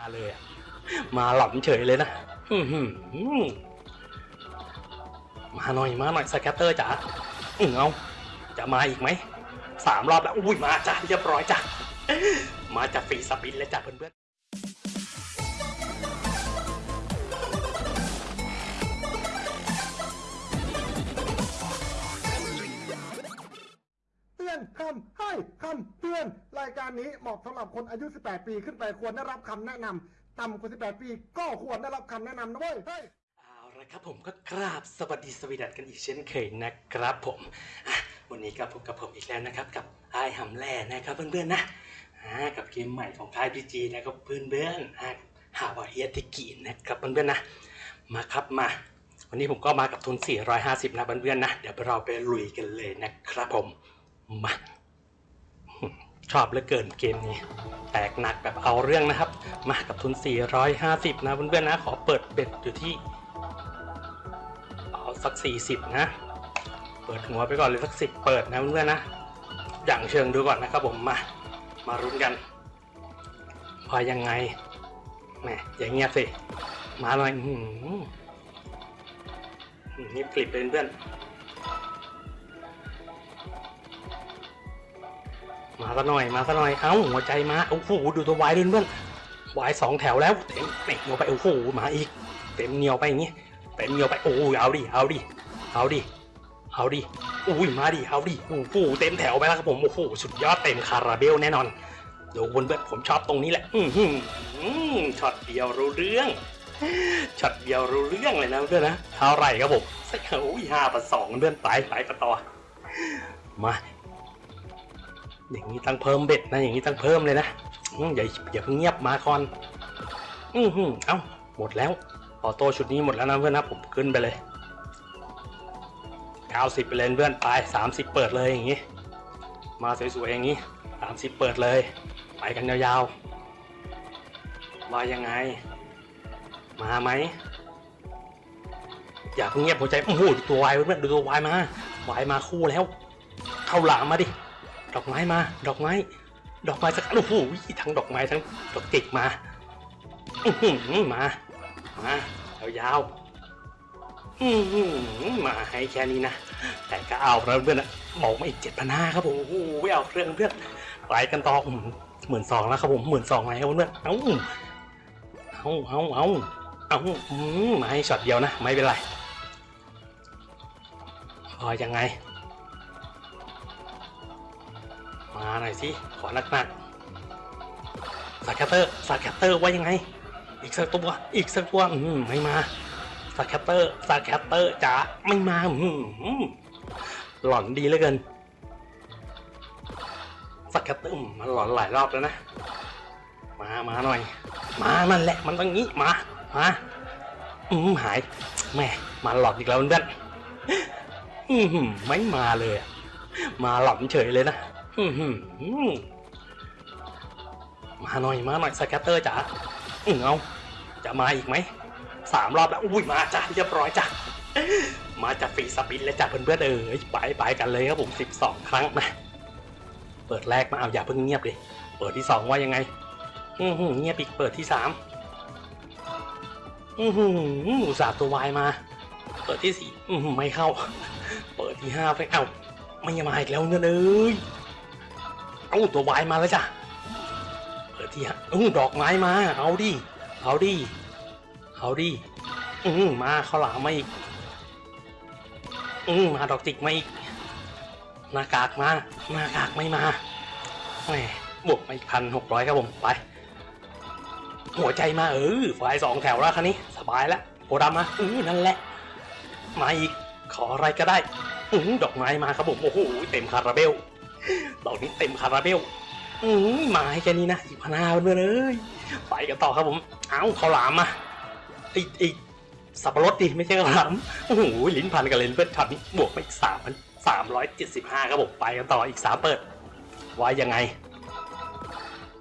มาเลยอะมาหล่อนเฉยเลยนะอื้อหือมาหน่อยมาหน่อยสแกตเตอร์จ๋าอื้อเอาจะมาอีกไหมสามรอบแล้วอุ้ยมาจ้ะเรียบร้อยจ้ะมาจากฟรีสปินแล้วจ้ะเพื่อน อนคำให้คำเตือน รายการนี้เหมาะสำหรับคนอายุ 18 ปีขึ้นไปควรได้รับคำแนะนำต่ำกว่า 18 ปีก็ควรได้รับคำแนะนำนะเว้ยเฮ้ยเอาละครับผมก็กราบสวัสดีสวีดัตกันอีกเช่นเคยนะครับผมวันนี้ก็พบกับผมอีกแล้วนะครับ กับไอ้หำแล่นะครับเพื่อนๆนะอ่ากับเกมใหม่ของค่ายพีจีนะครับเพื่อนๆอะหาวาเฮียติกินะครับเพื่อนๆนะมาครับมาวันนี้ผมก็มากับทุน 450 นะเพื่อนๆนะ เดี๋ยวเราไปลุยกันเลยนะครับผม มาชอบเหลือเกินเกมนี้ แตกหนักแบบเอาเรื่องนะครับ มากับทุน 450 นะเพื่อนๆนะ ขอเปิดเบ็ดอยู่ที่ เอาสัก 40 นะ เปิดหัวไปก่อนเลยสัก 10 เปิดนะเพื่อนๆนะ อย่างเชิงดูก่อนนะครับผมมา มารุ้นกันพอยังไงแหมอย่างเงี้ยสิ มาหน่อยนี่กลิบเลยเพื่อน มาซะหน่อยมาซะหน่อยเอ้าหัวใจมาโอ้โหดูตัววายด้วยเพื่อนวายสองแถวแล้วเต็มเต็มเหนียวไปโอ้โหมาอีก เต็มเหนียวไปอย่างงี้เต็มเหนียวไปโอ้ยเอาดิเอาดิเอาดิเอาดิอุ้ยมาดิเอาดิโอ้โหเต็มแถวไปแล้วครับผมโอ้โหสุดยอดเต็มคาราเบลแน่นอนเดี๋ยววนเพื่อนผมชอบตรงนี้แหละ อือหือช็อตเดียวรู้เรื่องช็อตเดียวรู้เรื่องเลยนะเพื่อนนะเท่าไหร่ครับผมสักโอ้ยห้าประสองเพื่อนไปไปกันต่อมา อย่างนี้ต้องเพิ่มเบ็ดนะอย่างนี้ต้องเพิ่มเลยนะอย่าอย่าเพิ่งเงียบมาก่อนอือหือเอ้าหมดแล้วออโต้ชุดนี้หมดแล้วนะเพื่อนนะผมขึ้นไปเลย90ไปเลยเพื่อนไป30 เปิดเลยอย่างนี้ มาสวยๆอย่างนี้ 30 เปิดเลย ไปกันยาวๆว่ายังไง มาไหมอย่าเพิ่งเงียบหัวใจโอ้โหดูตัววายเพื่อนดูตัววายมาวายมาคู่แล้ว เข้าหลามมาดิ ดอกไม้มา ดอกไม้ ดอกไม้สักโอ้โหทั้งดอกไม้ทั้งดอกจิกมาอื้อหือมา มายาวๆอื้อหือมาให้แค่นี้นะแต่ก็เอาแล้วเพื่อนนะบอกมาอีกเจ็ดพันห้าครับผมโอ้โหไม่เอาเรื่องเพื่อนไปกันต่อหมื่นสองแล้วครับผมหมื่นสองไหมครับเพื่อนเอ้าเอาเอาเอาเอามมาให้ช็อตเดียวนะ ไม่เป็นไรพอยังไง มาหน่อยสิขอหนักหนัก scatter scatter ว่ายังไง อีกสักตัวอีกสักตัวอืมไม่มาscatter scatter จ๋าไม่มาอืมหลอนดีเหลือเกิน scatter มันหลอนหลายรอบแล้วนะมามาหน่อย มานั่นแหละมันต้องงี้มามาอืมหายแม่มาหลอนอีกแล้วเพื่อนอืมไม่มาเลย มาหลอนเฉยเลยนะ มาหน่อยมาหน่อย scatter จ๋าอืเอาจะมาอีกไหมสามรอบแล้วอุ้ยมาจ้ะเรียบร้อยจ้ะมาจากฟรีสปินแล้วจ้ะเพื่อนๆเออไปไปกันเลยครับผมสิบสองครั้งนะเปิดแรกมาเอาอย่าเพิ่งเงียบเลยเปิดที่สองว่ายังไง อือหือเงียบอีกเปิดที่สามอือหืออุตส่าห์ตัววายมา เปิดที่สี่อือหือไม่เข้า เปิดที่ห้าไปเอ้าไม่มาอีกแล้วเงินเอ้ย เอาตัววายมาแล้วจ้ะเปิดที่ห้าอู้ดอกไม้มา เอาดิ เอาดิ เอาดิ อืมาข้าวหลามมาอีก อืมาดอกจิกมาอีก หน้ากากมา หน้ากากไม่มาแหมบวกมาอีกพันหกร้อยครับผม ไป หัวใจมาเออฝ่ายสองแถวแล้วคันนี้ สบายแล้วโพดำมาอือนั่นแหละ มาอีก ขออะไรก็ได้ อือดอกไม้มาครับผม โอ้โห เต็มคาราเบล ดอกนี้เต็มคาราเบลอือมาให้แค่นี้นะอีกพันห้าเพื่อนเอ้ยไปกันต่อครับผม เอ้าข้าวหลามมาไอ้ไอ้สับปะรดดิไม่ใช่ข้าวหลามโอ้โหลิ้นพันกันเลยเพื่อนช็อตนี้บวกไปอีกสามพันสามร้อยเจ็ดสิบห้าครับผมไปกันต่ออีกสามเปิดว่ายังไง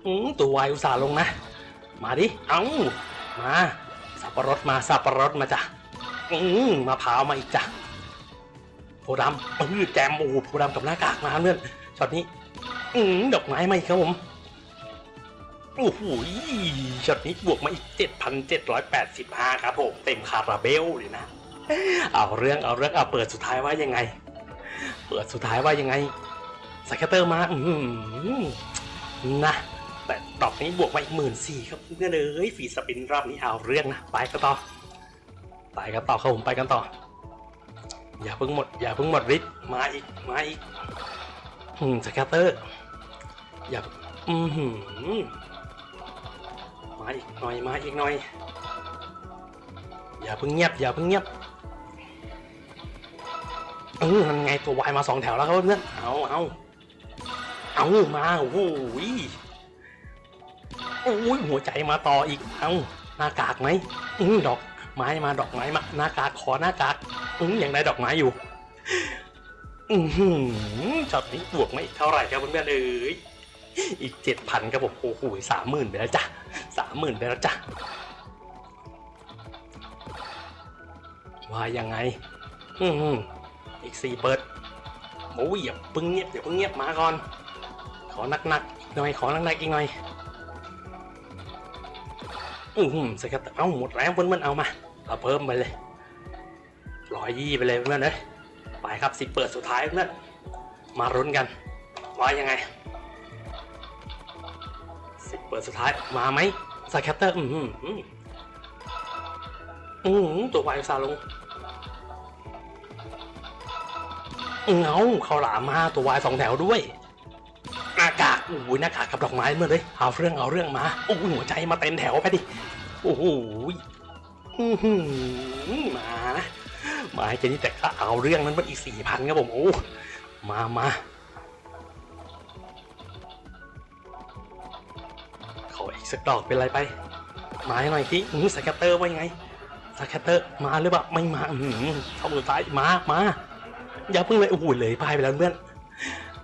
อืมตัววายอุตส่าห์ลงนะ มาดิ เอ้ามาสับปะรดมาสับปะรดมาจ้ะอืมมะพร้าวมาอีกจ้ะโพดำเออแจมโอ้โหโพดำกับหน้ากากมาเพื่อน ช็อตนี้ อืมดอกไม้มาอีกครับผมโอ้โหช็อตนี้บวกมาอีก 7,785 ครับผมเต็มคาราเบลเลยนะ เอาเรื่องเอาเรื่องเอาเปิดสุดท้ายว่ายังไง เปิดสุดท้ายว่ายังไง scatter มาอืมนะแต่ดอกนี้บวกมาอีกหมื่นสี่ครับเพื่อนเอ้ย free spin รอบนี้เอาเรื่องนะไปกันต่อไปกันต่อครับผมไปกันต่อ อย่าเพิ่งหมด อย่าเพิ่งหมดฤทธิ์มาอีกมาอีก อืม scatter อย่าอือหือมาอีกหน่อยมาอีกหน่อย อย่าเพิ่งเงียบอย่าเพิ่งเงียบเออนั่นไงตัววายมาสองแถวแล้วครับเพื่อนเอาเอาเอามาโอ้โหยโอ้ยหัวใจมาต่ออีกเอาหน้ากากไหมอือดอกไม้มาดอกไม้มาหน้ากากขอหน้ากากอือยังได้ดอกไม้อยู่ อือหือช็อตนี้บวกไม่เท่าไหร่ครับเพื่อนๆเอ้ยอีกเจ็ดพันครับผมโอ้โหสามหมื่นไปแล้วจ้ะสามหมื่นไปแล้วจ้ะว่ายังไง อืออีกสี่เปิดโอ้ยอย่าเพิ่งเงียบอย่าเพิ่งเงียบมาก่อน ขอหนักๆอีกหน่อยขอหนักๆอีกหน่อยอือหือสกัดเอาหมดแล้วเพื่อนๆเอามาเราเพิ่มไปเลยร้อยยี่ไปเลยเพื่อนเลย ไปครับสิเปิดสุดท้ายเพื่อนมารุ้นกัน ว่ายังไงสิเปิดสุดท้ายมาไหมสแคตเตอร์อือหืออืออือหือตัววายซาลงเงาเขาหลามมาตัววายสองแถวด้วยหน้ากากโอ้ยหน้ากากกับดอกไม้เมื่อเลยเอาเรื่องเอาเรื่องมาโอ้ยหัวใจมาเต็มแถวไปดิโอ้โหอื้อหือมา มาให้เจนี่แต่ก็เอาเรื่องนั้นมันอีกสี่พันครับผมโอ้มามาขออีกสักดอกเป็นไรไปมาให้หน่อยที่สแคตเตอร์ว่ายังไงscatter มาหรือเปล่าไม่มาอื้อหือเข้าสุดท้ายมามาอย่าเพิ่งเลยโอ้โหเลยพายไปแล้วเพื่อน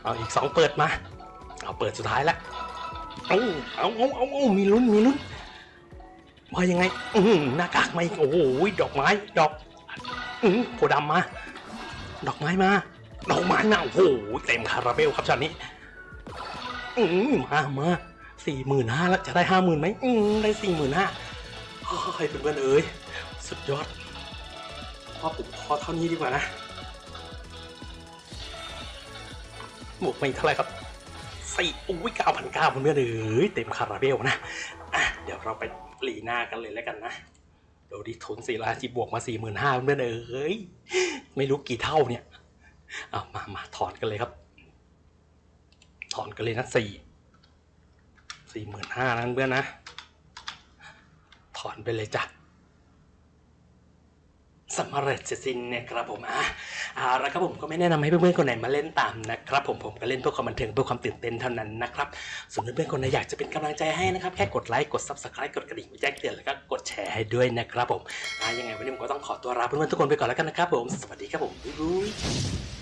เอาอีกสองเปิดมาเอาเปิดสุดท้ายแล้วเอาเอาเอาเอาเอามีลุ้นมีลุ้นว่ายังไง อืหน้ากากมาอีกโอ้โหดอกไม้ดอก อือโพดำมา ดอกไม้มา ดอกไม้มาโอ้โหเต็มคาราเบลครับช็อตนี้ อือมามาสี่หมื่นห้าแล้วจะได้ห้าหมื่นไหมอือได้สี่หมื่นห้าเฮ้ยเพื่อนๆเอ้ยสุดยอดพอผมพอเท่านี้ดีกว่านะบวกไปเท่าไหร่ครับสี่อุ้ยเก้าพันเก้าเพื่อนๆเอ้ยเต็มคาราเบลนะอะเดี๋ยวเราไปลีหน้ากันเลยแล้วกันนะ ดี๋ยวดิทุนสี่ร้อยจีบบวกมาสี่หมื่นห้าเพื่อนเอ้ยไม่รู้กี่เท่าเนี่ยเอามามาถอนกันเลยครับ ถอนกันเลยนะสี่สี่หมื่นห้านั่นเพื่อนนะ ถอนไปเลยจ้ะสำเร็จเสร็จสิ้นเนี่ยครับผมอะ เอาละครับผมก็ไม่แนะนำให้เพื่อนๆคนไหนมาเล่นตามนะครับผมผมก็เล่นเพื่อความบันเทิงเพื่อความตื่นเต้นเท่านั้นนะครับส่วนเพื่อนๆคนไหนอยากจะเป็นกำลังใจให้นะครับแค่กดไลค์กด subscribe กดกระดิ่งแจ้งเตือนแล้วก็กดแชร์ให้ด้วยนะครับผมยังไงวันนี้ผมก็ต้องขอตัวลาเพื่อนๆทุกคนไปก่อนแล้วกันนะครับผมสวัสดีครับผมบ๊ายบาย